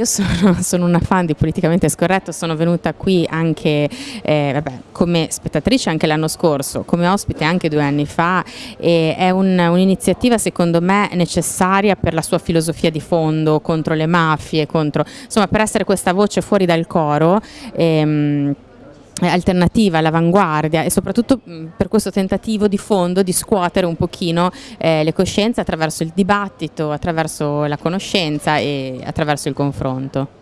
Io sono, sono, una fan di Politicamente Scorretto, sono venuta qui anche eh, vabbè, come spettatrice anche l'anno scorso, come ospite anche due anni fa e è un'iniziativa un secondo me necessaria per la sua filosofia di fondo contro le mafie, contro, insomma per essere questa voce fuori dal coro. Ehm, alternativa, all'avanguardia e soprattutto per questo tentativo di fondo di scuotere un pochino eh, le coscienze attraverso il dibattito, attraverso la conoscenza e attraverso il confronto.